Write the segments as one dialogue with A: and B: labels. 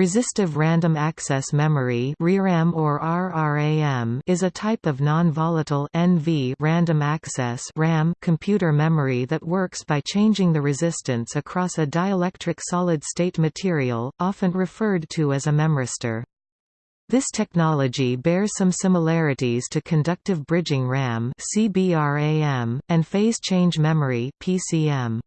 A: Resistive Random Access Memory (ReRAM or RRAM) is a type of non-volatile (NV) random access (RAM) computer memory that works by changing the resistance across a dielectric solid-state material, often referred to as a memristor. This technology bears some similarities to conductive bridging RAM (CBRAM) and phase change memory (PCM).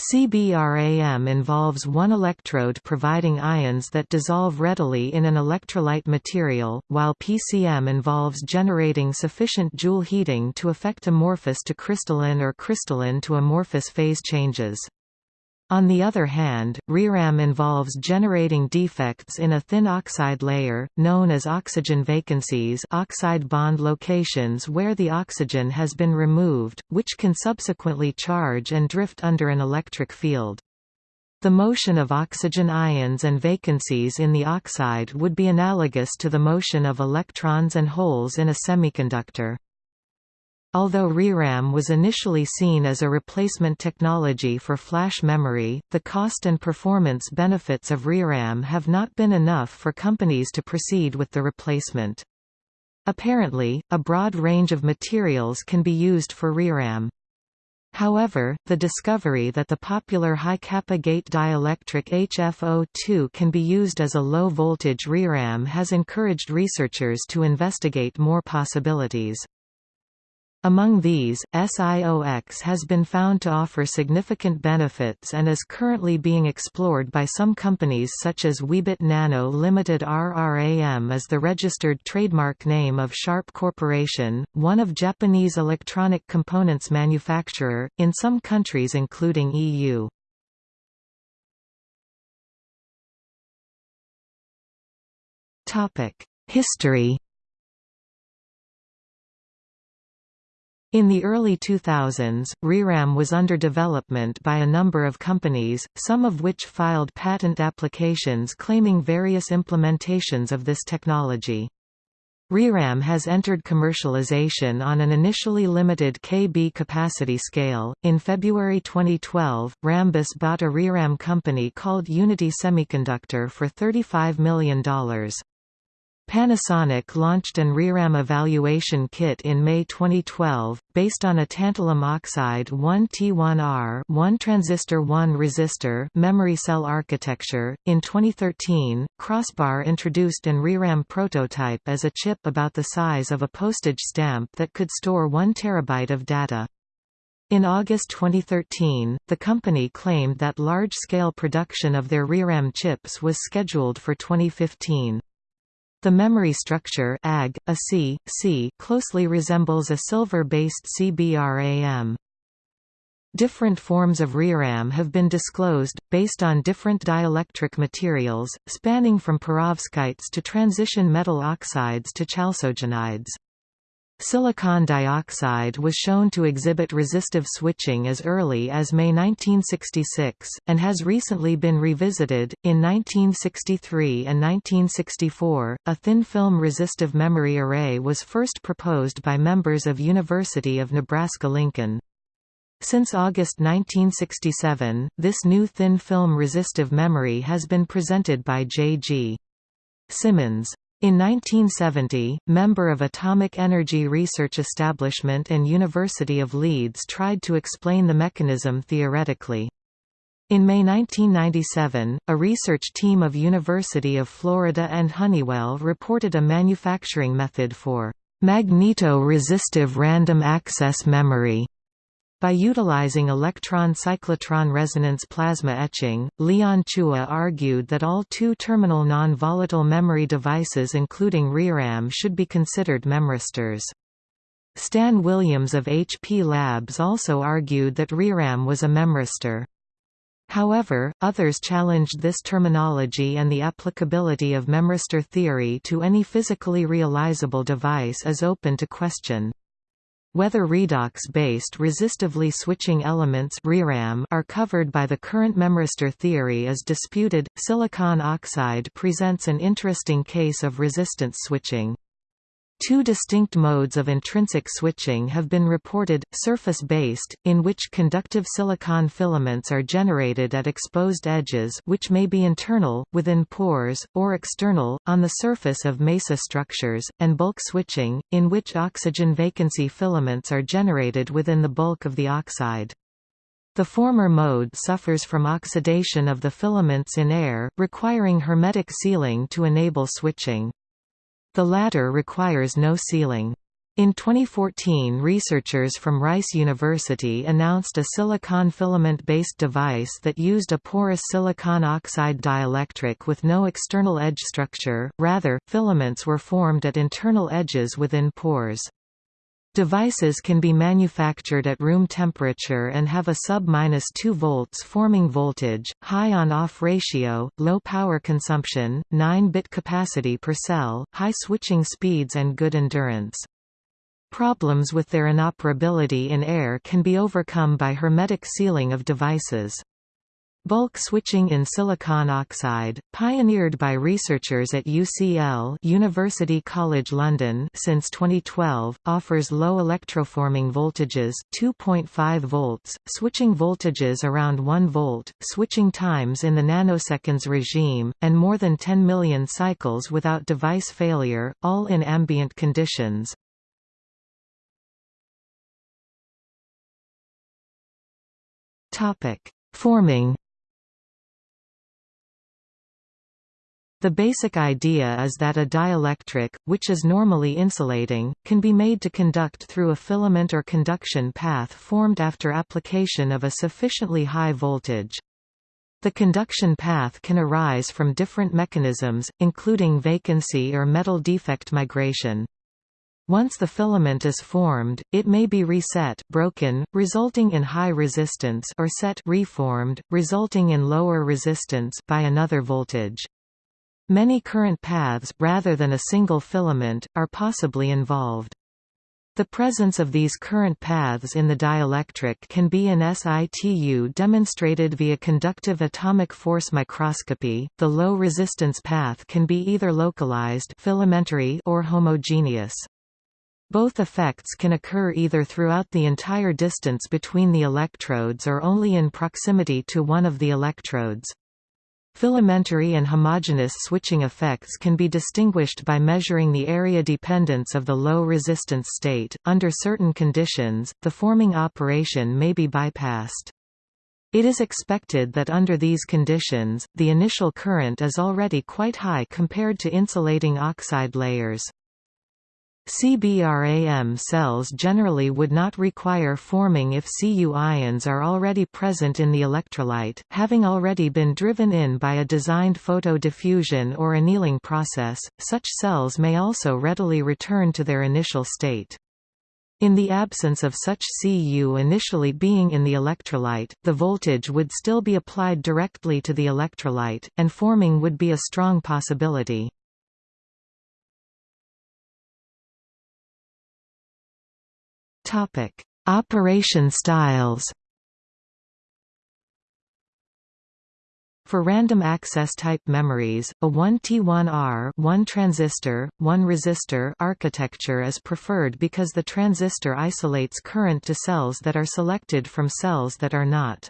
A: CBRAM involves one electrode providing ions that dissolve readily in an electrolyte material, while PCM involves generating sufficient Joule heating to effect amorphous to crystalline or crystalline to amorphous phase changes. On the other hand, ReRAM involves generating defects in a thin oxide layer, known as oxygen vacancies oxide bond locations where the oxygen has been removed, which can subsequently charge and drift under an electric field. The motion of oxygen ions and vacancies in the oxide would be analogous to the motion of electrons and holes in a semiconductor. Although ReRAM was initially seen as a replacement technology for flash memory, the cost and performance benefits of ReRAM have not been enough for companies to proceed with the replacement. Apparently, a broad range of materials can be used for ReRAM. However, the discovery that the popular high-kappa gate dielectric HFO2 can be used as a low-voltage ReRAM has encouraged researchers to investigate more possibilities. Among these, SiOX has been found to offer significant benefits and is currently being explored by some companies such as Weebit Nano Limited RRAM is the registered trademark name of Sharp Corporation, one of Japanese electronic components manufacturer, in some countries including EU. History In the early 2000s, ReRAM was under development by a number of companies, some of which filed patent applications claiming various implementations of this technology. ReRAM has entered commercialization on an initially limited KB capacity scale. In February 2012, Rambus bought a ReRAM company called Unity Semiconductor for $35 million. Panasonic launched an ReRAM evaluation kit in May 2012, based on a tantalum oxide 1T1R 1 transistor 1 resistor memory cell architecture. In 2013, Crossbar introduced an ReRAM prototype as a chip about the size of a postage stamp that could store 1 terabyte of data. In August 2013, the company claimed that large-scale production of their ReRAM chips was scheduled for 2015. The memory structure AG, a C, C closely resembles a silver-based CBRAM. Different forms of ReRAM have been disclosed, based on different dielectric materials, spanning from perovskites to transition metal oxides to chalcogenides. Silicon dioxide was shown to exhibit resistive switching as early as May 1966, and has recently been revisited. In 1963 and 1964, a thin film resistive memory array was first proposed by members of University of Nebraska-Lincoln. Since August 1967, this new thin film resistive memory has been presented by J.G. Simmons. In 1970, member of Atomic Energy Research Establishment and University of Leeds tried to explain the mechanism theoretically. In May 1997, a research team of University of Florida and Honeywell reported a manufacturing method for magneto-resistive random access memory by utilizing electron-cyclotron resonance plasma etching, Leon Chua argued that all two-terminal non-volatile memory devices including ReRAM should be considered memristors. Stan Williams of HP Labs also argued that ReRAM was a memristor. However, others challenged this terminology and the applicability of memristor theory to any physically realizable device is open to question. Whether redox-based resistively switching elements are covered by the current memristor theory is disputed. Silicon oxide presents an interesting case of resistance switching. Two distinct modes of intrinsic switching have been reported, surface-based, in which conductive silicon filaments are generated at exposed edges which may be internal, within pores, or external, on the surface of mesa structures, and bulk switching, in which oxygen vacancy filaments are generated within the bulk of the oxide. The former mode suffers from oxidation of the filaments in air, requiring hermetic sealing to enable switching. The latter requires no sealing. In 2014 researchers from Rice University announced a silicon filament-based device that used a porous silicon oxide dielectric with no external edge structure, rather, filaments were formed at internal edges within pores. Devices can be manufactured at room temperature and have a sub-2 volts forming voltage, high on-off ratio, low power consumption, 9-bit capacity per cell, high switching speeds and good endurance. Problems with their inoperability in air can be overcome by hermetic sealing of devices. Bulk switching in silicon oxide, pioneered by researchers at UCL University College London since 2012, offers low electroforming voltages 2.5 volts, switching voltages around 1 volt, switching times in the nanoseconds regime, and more than 10 million cycles without device failure, all in ambient conditions. Forming The basic idea is that a dielectric, which is normally insulating, can be made to conduct through a filament or conduction path formed after application of a sufficiently high voltage. The conduction path can arise from different mechanisms, including vacancy or metal defect migration. Once the filament is formed, it may be reset broken, resulting in high resistance or set reformed, resulting in lower resistance by another voltage. Many current paths, rather than a single filament, are possibly involved. The presence of these current paths in the dielectric can be in situ demonstrated via conductive atomic force microscopy. The low resistance path can be either localized filamentary or homogeneous. Both effects can occur either throughout the entire distance between the electrodes or only in proximity to one of the electrodes. Filamentary and homogeneous switching effects can be distinguished by measuring the area dependence of the low resistance state. Under certain conditions, the forming operation may be bypassed. It is expected that under these conditions, the initial current is already quite high compared to insulating oxide layers. CBRAM cells generally would not require forming if Cu ions are already present in the electrolyte, having already been driven in by a designed photodiffusion or annealing process, such cells may also readily return to their initial state. In the absence of such Cu initially being in the electrolyte, the voltage would still be applied directly to the electrolyte, and forming would be a strong possibility. Topic: Operation styles. For random access type memories, a 1T1R one transistor, one resistor architecture is preferred because the transistor isolates current to cells that are selected from cells that are not.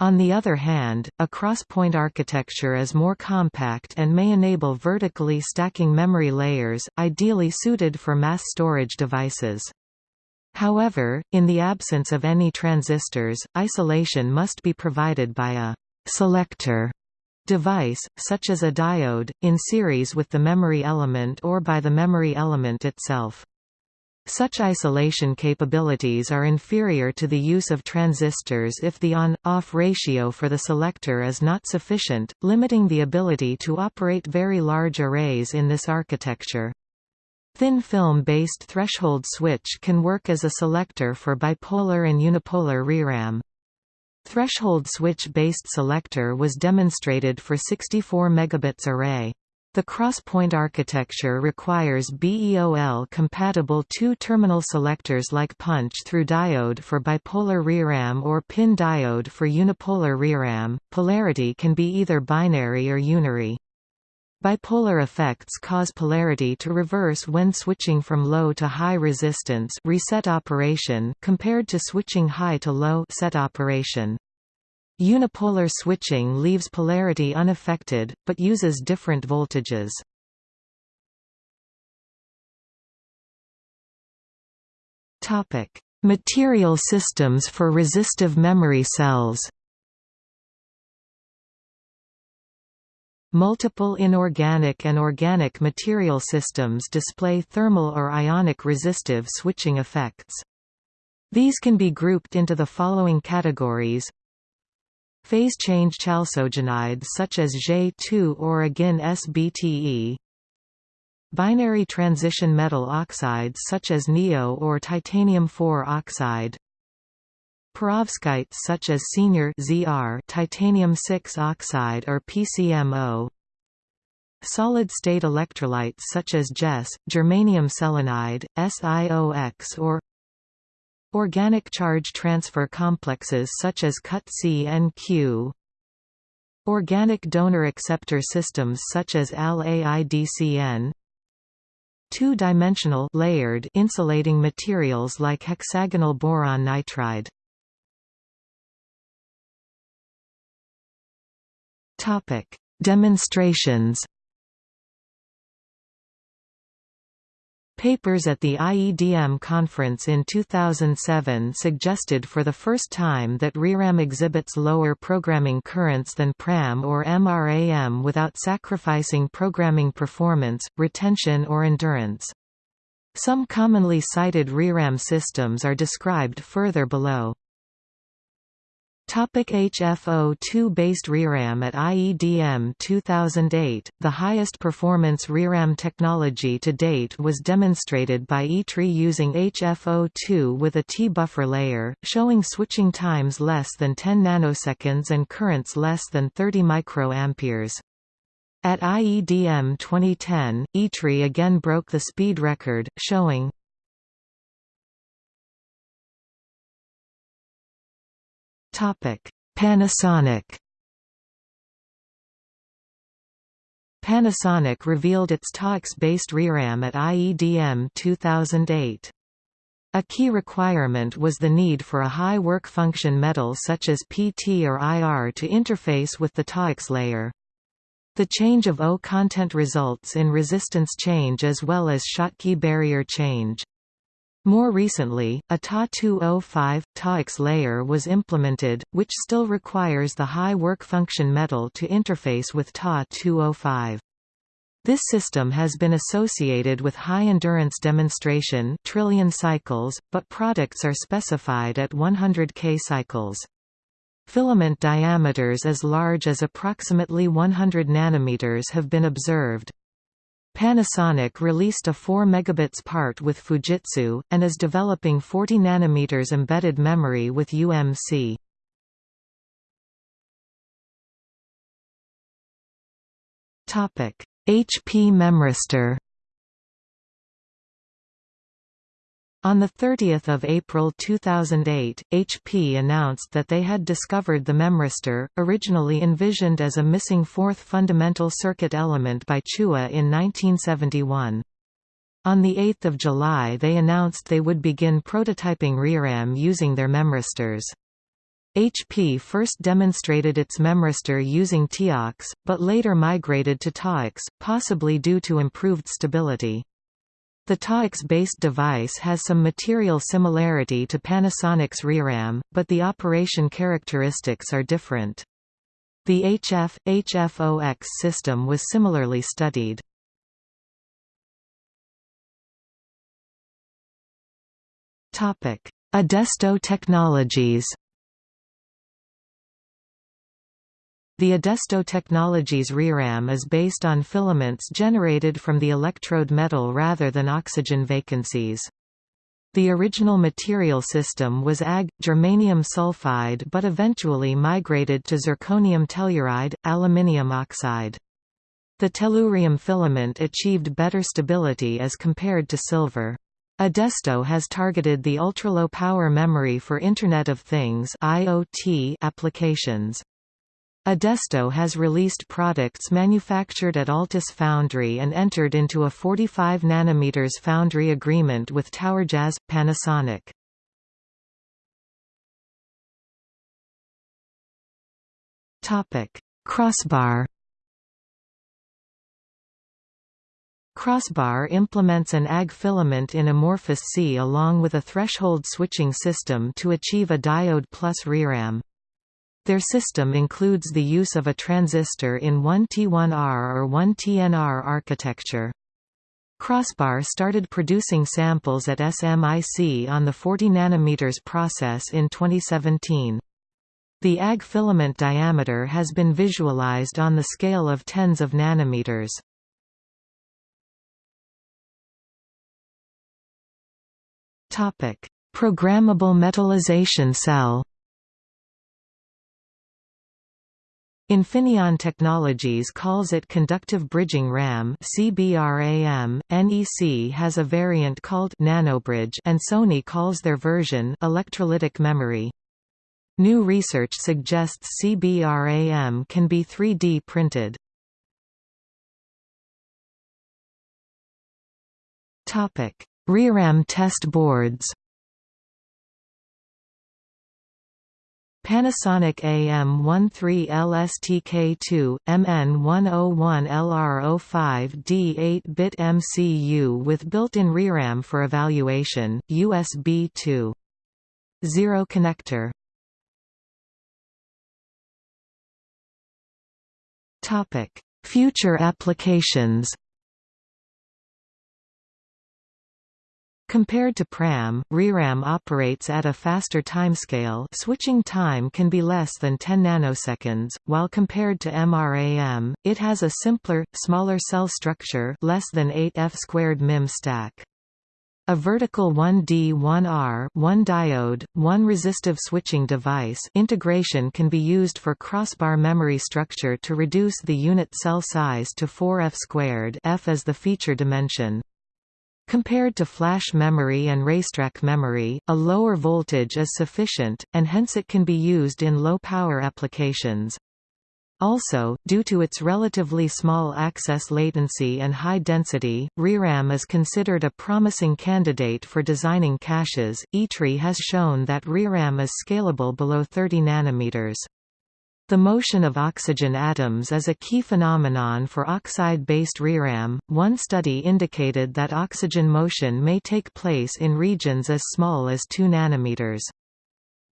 A: On the other hand, a cross-point architecture is more compact and may enable vertically stacking memory layers, ideally suited for mass storage devices. However, in the absence of any transistors, isolation must be provided by a «selector» device, such as a diode, in series with the memory element or by the memory element itself. Such isolation capabilities are inferior to the use of transistors if the on-off ratio for the selector is not sufficient, limiting the ability to operate very large arrays in this architecture. Thin film-based threshold switch can work as a selector for bipolar and unipolar ReRAM. Threshold switch-based selector was demonstrated for 64 megabits array. The cross-point architecture requires BEOL-compatible two-terminal selectors like punch-through diode for bipolar ReRAM or PIN diode for unipolar ReRAM. Polarity can be either binary or unary. Bipolar effects cause polarity to reverse when switching from low to high resistance reset operation compared to switching high to low set operation. Unipolar switching leaves polarity unaffected, but uses different voltages. Material systems for resistive memory cells Multiple inorganic and organic material systems display thermal or ionic resistive switching effects. These can be grouped into the following categories. Phase change chalcogenides such as J2 or again SBTE Binary transition metal oxides such as Neo or titanium-4 oxide Perovskites such as senior ZR titanium-6 oxide or PCMO Solid-state electrolytes such as GES, germanium selenide, SiOX or Organic charge transfer complexes such as CuT-C and Q. Organic donor acceptor systems such as AL-AIDCN Two-dimensional layered insulating materials like hexagonal boron nitride Topic: Demonstrations Papers at the IEDM conference in 2007 suggested for the first time that ReRAM exhibits lower programming currents than PRAM or MRAM without sacrificing programming performance, retention or endurance. Some commonly cited ReRAM systems are described further below. Topic HFO2-based ReRAM At IEDM 2008, the highest performance ReRAM technology to date was demonstrated by ITRI using HFO2 with a T-buffer layer, showing switching times less than 10 nanoseconds and currents less than 30 microamperes. At IEDM 2010, ITRI again broke the speed record, showing Panasonic Panasonic revealed its TOX-based ReRAM at IEDM 2008. A key requirement was the need for a high work function metal such as PT or IR to interface with the TOX layer. The change of O content results in resistance change as well as Schottky barrier change. More recently, a TA205 TOX layer was implemented, which still requires the high work function metal to interface with TA205. This system has been associated with high endurance demonstration trillion cycles, but products are specified at 100 K cycles. Filament diameters as large as approximately 100 nanometers have been observed. Panasonic released a 4 megabits part with Fujitsu, and is developing 40 nanometers embedded memory with UMC. HP Memristor On 30 April 2008, HP announced that they had discovered the memristor, originally envisioned as a missing fourth fundamental circuit element by Chua in 1971. On 8 July they announced they would begin prototyping ReRAM using their memristors. HP first demonstrated its memristor using TIOX, but later migrated to TOX, possibly due to improved stability. The TOX-based device has some material similarity to Panasonic's ReRAM, but the operation characteristics are different. The HF, HFOX system was similarly studied. Adesto Technologies The Adesto Technologies ReRAM is based on filaments generated from the electrode metal rather than oxygen vacancies. The original material system was Ag. germanium sulfide but eventually migrated to zirconium telluride, aluminium oxide. The tellurium filament achieved better stability as compared to silver. Adesto has targeted the ultra-low power memory for Internet of Things applications. Adesto has released products manufactured at Altis Foundry and entered into a 45 nm foundry agreement with TowerJazz Panasonic. Topic: Crossbar Crossbar implements an AG filament in amorphous C along with a threshold switching system to achieve a diode plus ReRAM. Their system includes the use of a transistor in 1T1R or 1TNR architecture. Crossbar started producing samples at SMIC on the 40 nm process in 2017. The AG filament diameter has been visualized on the scale of tens of nanometers. Programmable metallization cell Infineon Technologies calls it Conductive Bridging RAM CBRAM. NEC has a variant called NanoBridge and Sony calls their version electrolytic memory. New research suggests CBRAM can be 3D printed. ReRAM test boards Panasonic AM13LSTK2, MN101LR05D 8-bit MCU with built-in ReRAM for evaluation, USB 2. 0 connector. Future applications Compared to PRAM, ReRAM operates at a faster timescale switching time can be less than 10 nanoseconds, while compared to MRAM, it has a simpler, smaller cell structure less than 8 F2 MIM stack. A vertical 1D 1R 1 diode, 1 resistive switching device integration can be used for crossbar memory structure to reduce the unit cell size to 4 F squared F as the feature dimension. Compared to flash memory and racetrack memory, a lower voltage is sufficient, and hence it can be used in low-power applications. Also, due to its relatively small access latency and high density, ReRAM is considered a promising candidate for designing caches. ITRI has shown that ReRAM is scalable below 30 nanometers. The motion of oxygen atoms is a key phenomenon for oxide-based ReRAM. One study indicated that oxygen motion may take place in regions as small as 2 nanometers.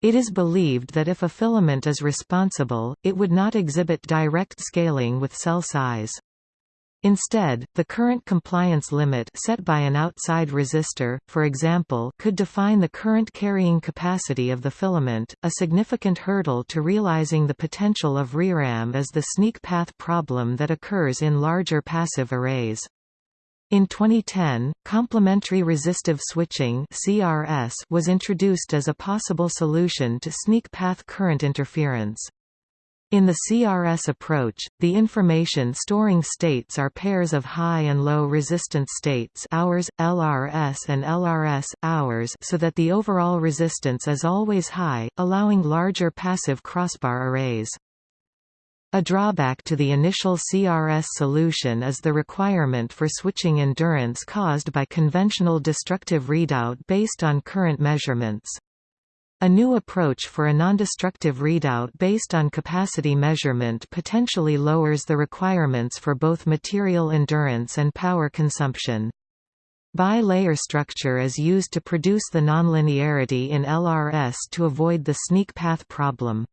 A: It is believed that if a filament is responsible, it would not exhibit direct scaling with cell size. Instead, the current compliance limit set by an outside resistor, for example, could define the current carrying capacity of the filament. A significant hurdle to realizing the potential of ReRAM is the sneak path problem that occurs in larger passive arrays. In 2010, complementary resistive switching (CRS) was introduced as a possible solution to sneak path current interference. In the CRS approach, the information storing states are pairs of high and low resistance states hours, LRS and LRS, hours so that the overall resistance is always high, allowing larger passive crossbar arrays. A drawback to the initial CRS solution is the requirement for switching endurance caused by conventional destructive readout based on current measurements. A new approach for a nondestructive readout based on capacity measurement potentially lowers the requirements for both material endurance and power consumption. Bi-layer structure is used to produce the nonlinearity in LRS to avoid the sneak path problem.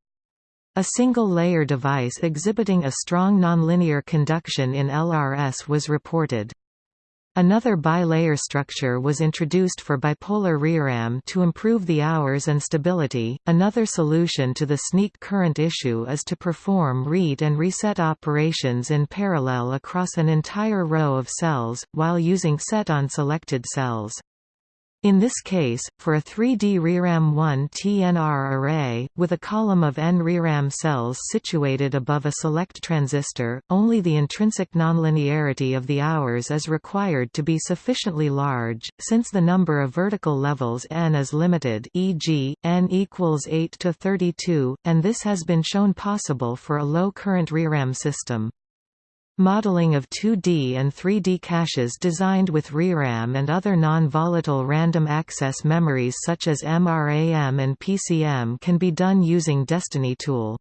A: A single-layer device exhibiting a strong nonlinear conduction in LRS was reported. Another bilayer structure was introduced for bipolar ReRAM to improve the hours and stability. Another solution to the sneak current issue is to perform read and reset operations in parallel across an entire row of cells, while using set on selected cells. In this case, for a 3D ReRAM 1 TNR array, with a column of n ReRAM cells situated above a select transistor, only the intrinsic nonlinearity of the hours is required to be sufficiently large, since the number of vertical levels n is limited e.g., n equals 8 to 32, and this has been shown possible for a low-current ReRAM system. Modeling of 2D and 3D caches designed with ReRAM and other non-volatile random access memories such as MRAM and PCM can be done using Destiny Tool.